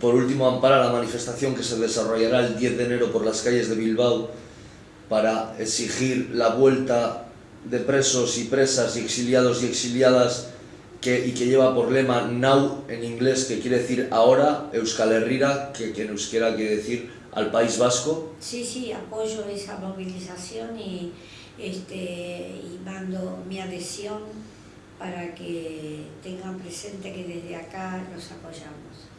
por último, ampara la manifestación que se desarrollará el 10 de enero por las calles de Bilbao para exigir la vuelta de presos y presas y exiliados y exiliadas que, y que lleva por lema Now en inglés, que quiere decir ahora, Euskal Herrira, que, que en euskera quiere decir al País Vasco. Sí, sí, apoyo esa movilización y, este, y mando mi adhesión para que tengan presente que desde acá los apoyamos.